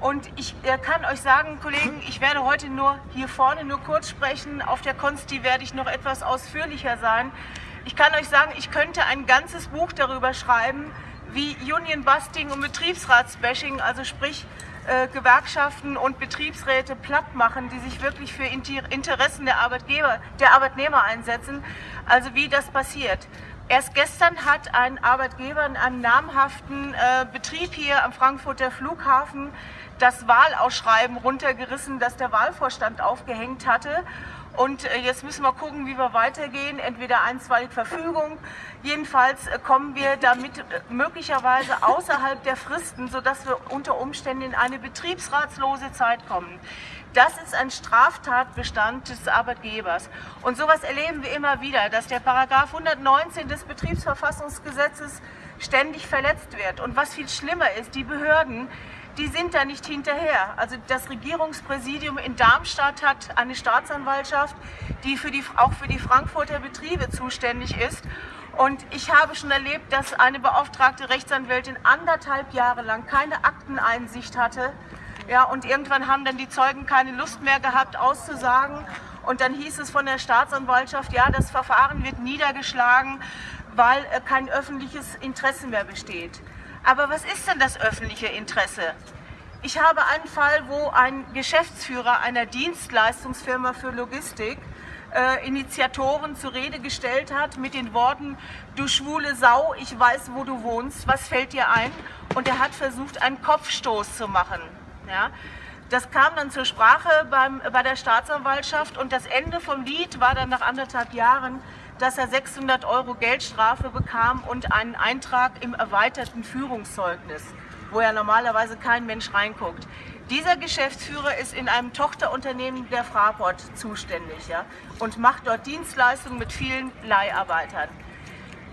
Und ich kann euch sagen, Kollegen, ich werde heute nur hier vorne nur kurz sprechen. Auf der Konsti werde ich noch etwas ausführlicher sein. Ich kann euch sagen, ich könnte ein ganzes Buch darüber schreiben, wie Union Busting und Betriebsratsbashing, also sprich äh, Gewerkschaften und Betriebsräte platt machen, die sich wirklich für Interessen der Arbeitgeber, der Arbeitnehmer einsetzen. Also wie das passiert. Erst gestern hat ein Arbeitgeber in einem namhaften äh, Betrieb hier am Frankfurter Flughafen das Wahlausschreiben runtergerissen, das der Wahlvorstand aufgehängt hatte. Und äh, jetzt müssen wir gucken, wie wir weitergehen. Entweder einstweilige Verfügung. Jedenfalls äh, kommen wir damit äh, möglicherweise außerhalb der Fristen, sodass wir unter Umständen in eine betriebsratslose Zeit kommen. Das ist ein Straftatbestand des Arbeitgebers. Und sowas erleben wir immer wieder, dass der Paragraph 119 des Betriebsverfassungsgesetzes ständig verletzt wird. Und was viel schlimmer ist, die Behörden, die sind da nicht hinterher. Also das Regierungspräsidium in Darmstadt hat eine Staatsanwaltschaft, die, für die auch für die Frankfurter Betriebe zuständig ist. Und ich habe schon erlebt, dass eine beauftragte Rechtsanwältin anderthalb Jahre lang keine Akteneinsicht hatte. Ja, und irgendwann haben dann die Zeugen keine Lust mehr gehabt, auszusagen. Und dann hieß es von der Staatsanwaltschaft, ja, das Verfahren wird niedergeschlagen, weil äh, kein öffentliches Interesse mehr besteht. Aber was ist denn das öffentliche Interesse? Ich habe einen Fall, wo ein Geschäftsführer einer Dienstleistungsfirma für Logistik äh, Initiatoren zur Rede gestellt hat mit den Worten, du schwule Sau, ich weiß, wo du wohnst, was fällt dir ein? Und er hat versucht, einen Kopfstoß zu machen. Ja? Das kam dann zur Sprache beim, bei der Staatsanwaltschaft und das Ende vom Lied war dann nach anderthalb Jahren, dass er 600 Euro Geldstrafe bekam und einen Eintrag im erweiterten Führungszeugnis, wo ja normalerweise kein Mensch reinguckt. Dieser Geschäftsführer ist in einem Tochterunternehmen der Fraport zuständig ja, und macht dort Dienstleistungen mit vielen Leiharbeitern.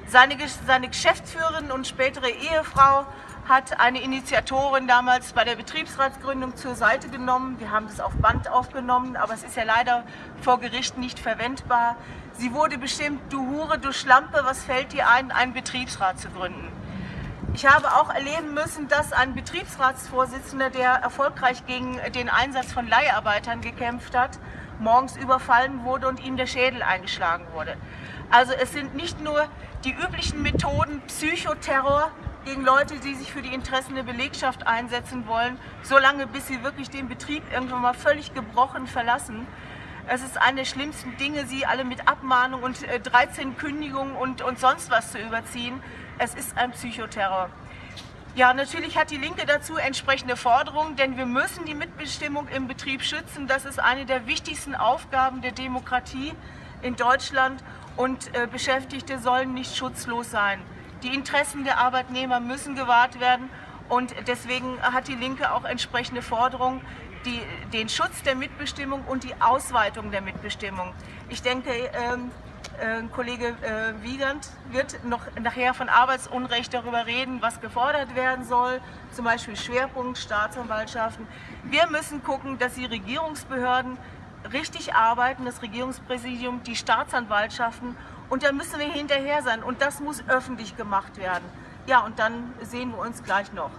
Seine, seine Geschäftsführerin und spätere Ehefrau hat eine Initiatorin damals bei der Betriebsratsgründung zur Seite genommen. Wir haben das auf Band aufgenommen, aber es ist ja leider vor Gericht nicht verwendbar. Sie wurde bestimmt, du Hure, du Schlampe, was fällt dir ein, einen Betriebsrat zu gründen? Ich habe auch erleben müssen, dass ein Betriebsratsvorsitzender, der erfolgreich gegen den Einsatz von Leiharbeitern gekämpft hat, morgens überfallen wurde und ihm der Schädel eingeschlagen wurde. Also es sind nicht nur die üblichen Methoden Psychoterror gegen Leute, die sich für die Interessen der Belegschaft einsetzen wollen, solange bis sie wirklich den Betrieb irgendwann mal völlig gebrochen verlassen. Es ist eine der schlimmsten Dinge, sie alle mit Abmahnung und 13 äh, Kündigungen und, und sonst was zu überziehen. Es ist ein Psychoterror. Ja, natürlich hat die Linke dazu entsprechende Forderungen, denn wir müssen die Mitbestimmung im Betrieb schützen. Das ist eine der wichtigsten Aufgaben der Demokratie in Deutschland und äh, Beschäftigte sollen nicht schutzlos sein. Die Interessen der Arbeitnehmer müssen gewahrt werden und deswegen hat die Linke auch entsprechende Forderungen die, den Schutz der Mitbestimmung und die Ausweitung der Mitbestimmung. Ich denke, ähm, äh, Kollege äh, Wiegand wird noch nachher von Arbeitsunrecht darüber reden, was gefordert werden soll, zum Beispiel Schwerpunkt Staatsanwaltschaften. Wir müssen gucken, dass die Regierungsbehörden richtig arbeiten, das Regierungspräsidium, die Staatsanwaltschaften und da müssen wir hinterher sein und das muss öffentlich gemacht werden. Ja, und dann sehen wir uns gleich noch.